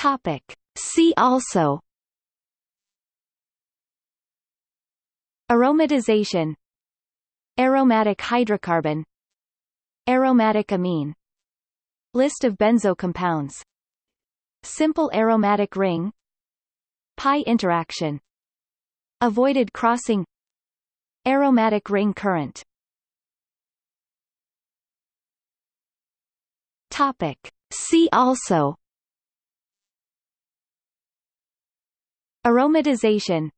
Topic. See also. Aromatization. Aromatic hydrocarbon. Aromatic amine. List of benzo compounds Simple aromatic ring. Pi interaction. Avoided crossing. Aromatic ring current. Topic. See also Aromatization.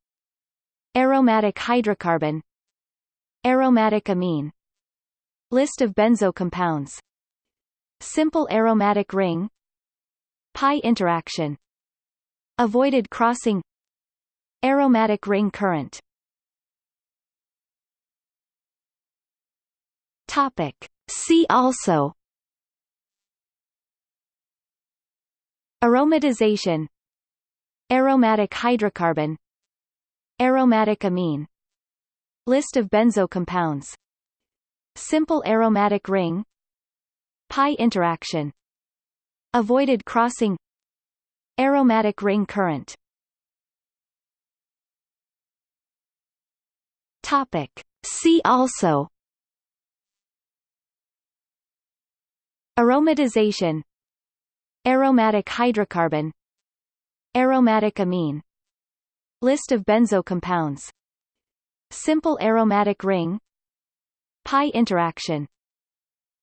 Aromatic hydrocarbon. Aromatic amine. List of benzo compounds Simple aromatic ring. Pi interaction. Avoided crossing. Aromatic ring current. Topic. See also. Aromatization Aromatic hydrocarbon. Aromatic amine. List of benzo compounds Simple aromatic ring. Pi interaction. Avoided crossing. Aromatic ring current. Topic. See also. Aromatization. Aromatic hydrocarbon Aromatic amine. List of benzo compounds Simple aromatic ring. Pi interaction.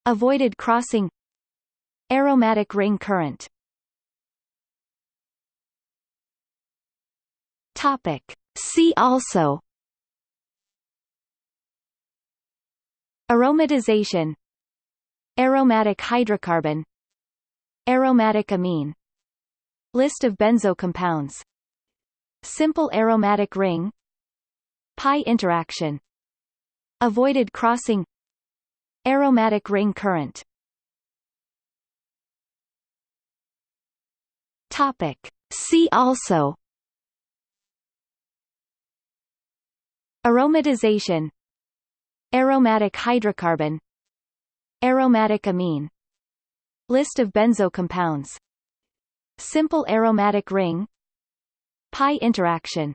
Avoided crossing. Aromatic ring current. Topic. See also. Aromatization. Aromatic hydrocarbon. Aromatic amine List of benzo compounds Simple aromatic ring. Pi interaction. Avoided crossing. Aromatic ring current. Topic. See also. Aromatization. Aromatic hydrocarbon. Aromatic amine. List of benzo compounds Simple aromatic ring Pi interaction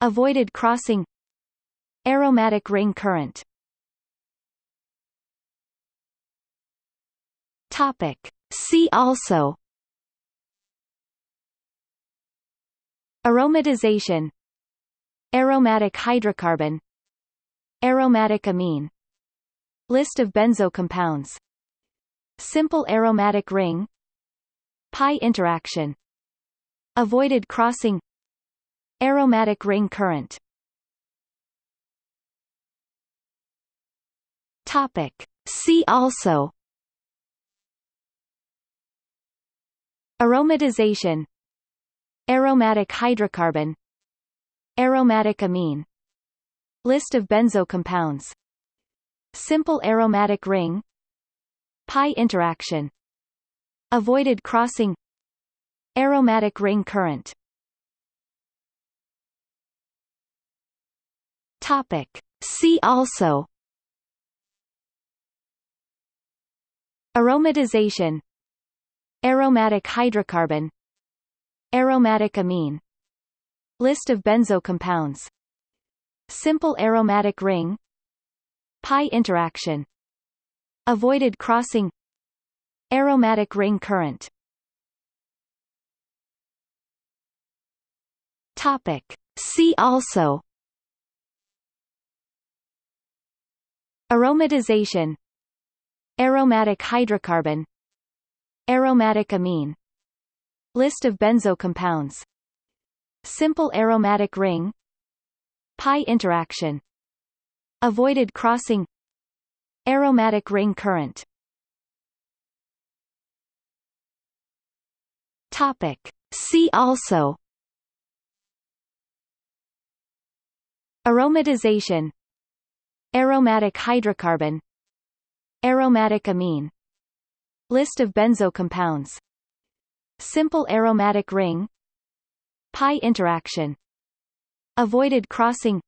Avoided crossing Aromatic ring current. Topic. See also. Aromatization. Aromatic hydrocarbon. Aromatic amine. List of benzo compounds Simple aromatic ring Pi interaction. Avoided crossing. Aromatic ring current. Topic. See also. Aromatization. Aromatic hydrocarbon. Aromatic amine. List of benzo compounds Simple aromatic ring. Pi interaction Avoided crossing. Aromatic ring current. Topic. See also. Aromatization. Aromatic hydrocarbon. Aromatic amine. List of benzo compounds Simple aromatic ring. Pi interaction. Avoided crossing Aromatic ring current. Topic. See also. Aromatization. Aromatic hydrocarbon. Aromatic amine. List of benzo compounds Simple aromatic ring. Pi interaction. Avoided crossing. Aromatic ring current Topic. See also. Aromatization. Aromatic hydrocarbon. Aromatic amine. List of benzo compounds Simple aromatic ring. Pi interaction. Avoided crossing.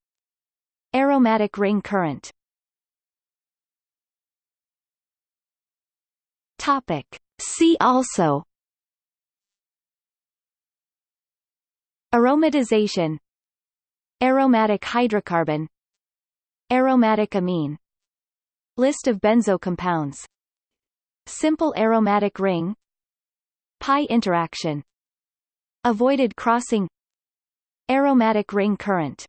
Aromatic ring current. Topic. See also Aromatization. Aromatic hydrocarbon. Aromatic amine. List of benzo compounds Simple aromatic ring. Pi interaction. Avoided crossing. Aromatic ring current.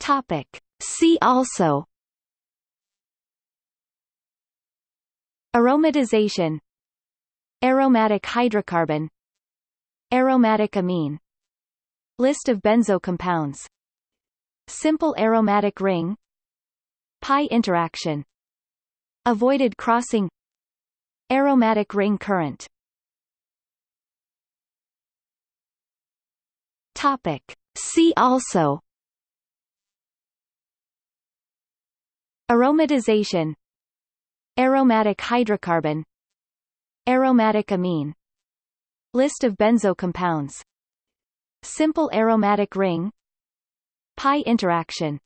Topic. See also. Aromatization Aromatic hydrocarbon. Aromatic amine. List of benzo compounds Simple aromatic ring. Pi interaction. Avoided crossing. Aromatic ring current. Topic. See also. Aromatization. Aromatic hydrocarbon Aromatic amine. List of benzo compounds Simple aromatic ring. Pi interaction.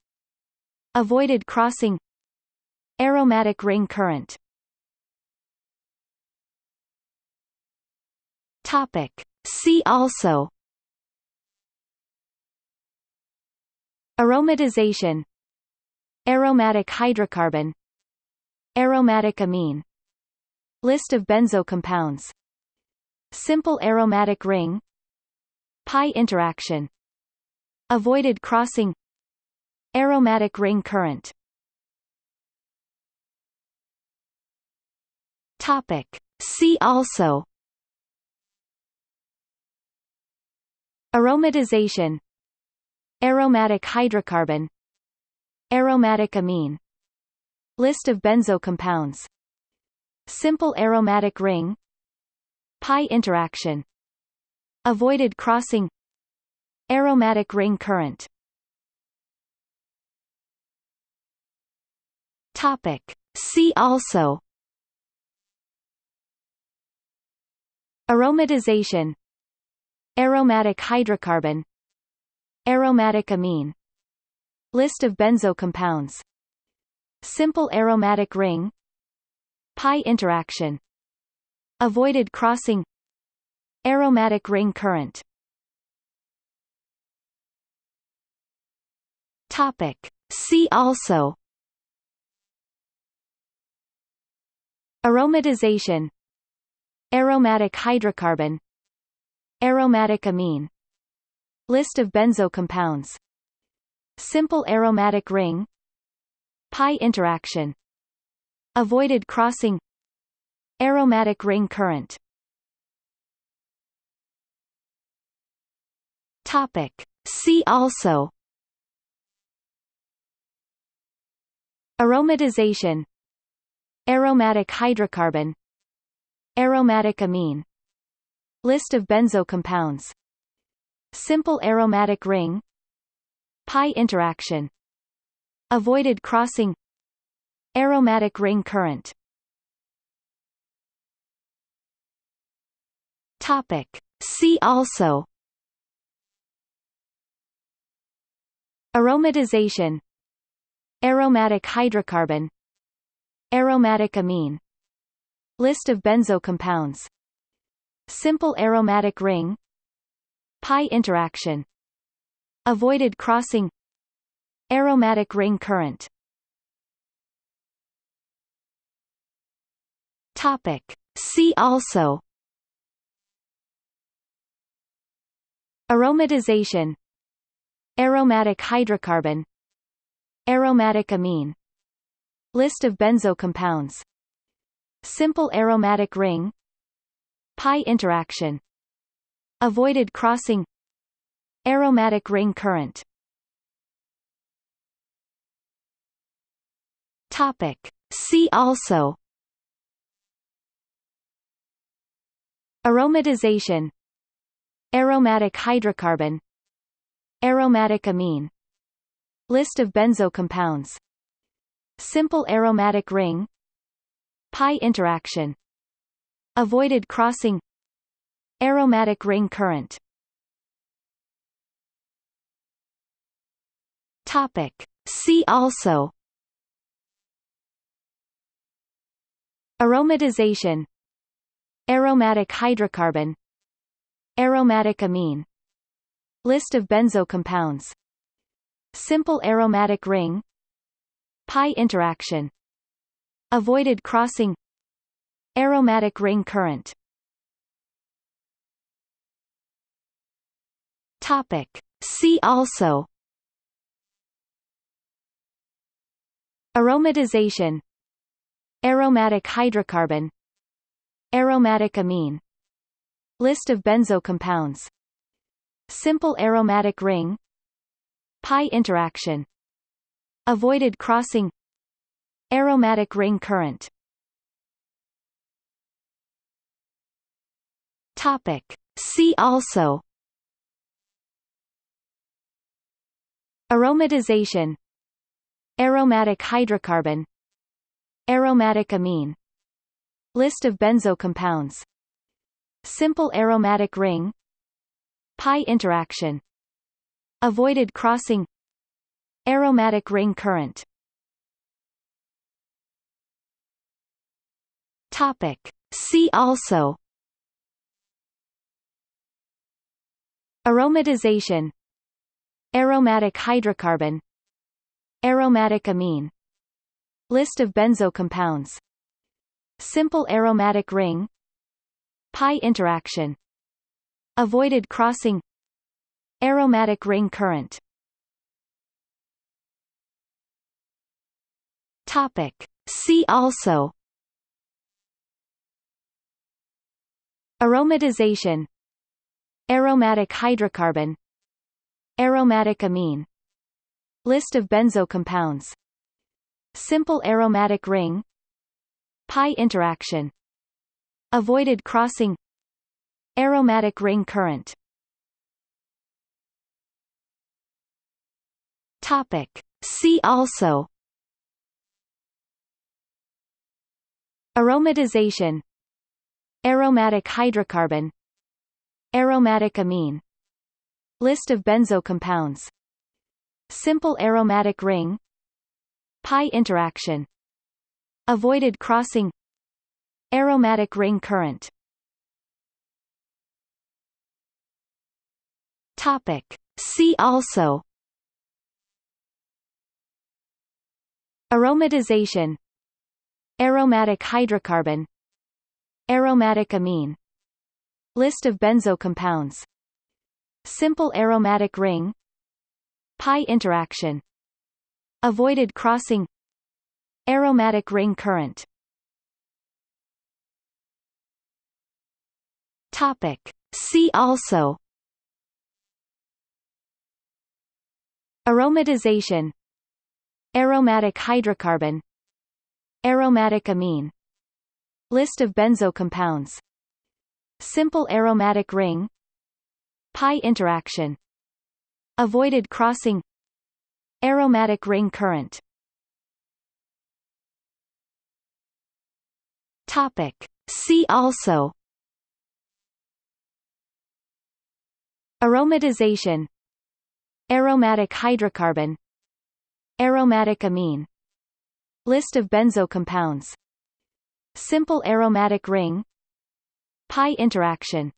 Avoided crossing. Aromatic ring current. Topic. See also. Aromatization. Aromatic hydrocarbon. Aromatic amine List of benzo compounds Simple aromatic ring. Pi interaction. Avoided crossing. Aromatic ring current. Topic. See also. Aromatization. Aromatic hydrocarbon. Aromatic amine. List of benzo compounds Simple aromatic ring Pi interaction Avoided crossing Aromatic ring current. Topic. See also. Aromatization. Aromatic hydrocarbon. Aromatic amine. List of benzo compounds Simple aromatic ring Pi interaction. Avoided crossing. Aromatic ring current. Topic. See also. Aromatization. Aromatic hydrocarbon. Aromatic amine. List of benzo compounds Simple aromatic ring. Pi interaction Avoided crossing. Aromatic ring current. Topic. See also. Aromatization. Aromatic hydrocarbon. Aromatic amine. List of benzo compounds Simple aromatic ring. Pi interaction. Avoided crossing Aromatic ring current. Topic. See also. Aromatization. Aromatic hydrocarbon. Aromatic amine. List of benzo compounds Simple aromatic ring. Pi interaction. Avoided crossing. Aromatic ring current Topic. See also. Aromatization. Aromatic hydrocarbon. Aromatic amine. List of benzo compounds Simple aromatic ring. Pi interaction. Avoided crossing. Aromatic ring current. Topic. See also Aromatization. Aromatic hydrocarbon. Aromatic amine. List of benzo compounds Simple aromatic ring. Pi interaction. Avoided crossing. Aromatic ring current. Topic. See also. Aromatization Aromatic hydrocarbon. Aromatic amine. List of benzo compounds Simple aromatic ring. Pi interaction. Avoided crossing. Aromatic ring current. Topic. See also. Aromatization. Aromatic hydrocarbon Aromatic amine. List of benzo compounds Simple aromatic ring. Pi interaction. Avoided crossing. Aromatic ring current. Topic. See also. Aromatization. Aromatic hydrocarbon. Aromatic amine List of benzo compounds Simple aromatic ring. Pi interaction. Avoided crossing. Aromatic ring current. Topic. See also. Aromatization. Aromatic hydrocarbon. Aromatic amine. List of benzo compounds Simple aromatic ring Pi interaction Avoided crossing Aromatic ring current. Topic. See also. Aromatization. Aromatic hydrocarbon. Aromatic amine. List of benzo compounds Simple aromatic ring Pi interaction. Avoided crossing. Aromatic ring current. Topic. See also. Aromatization. Aromatic hydrocarbon. Aromatic amine. List of benzo compounds Simple aromatic ring. Pi interaction Avoided crossing. Aromatic ring current. Topic. See also. Aromatization. Aromatic hydrocarbon. Aromatic amine. List of benzo compounds Simple aromatic ring. Pi interaction. Avoided crossing Aromatic ring current. Topic. See also. Aromatization. Aromatic hydrocarbon. Aromatic amine. List of benzo compounds Simple aromatic ring. Pi interaction. Avoided crossing. Aromatic ring current Topic. See also. Aromatization. Aromatic hydrocarbon. Aromatic amine. List of benzo compounds Simple aromatic ring. Pi interaction.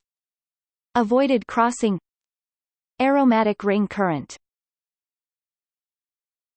Avoided crossing. Aromatic ring current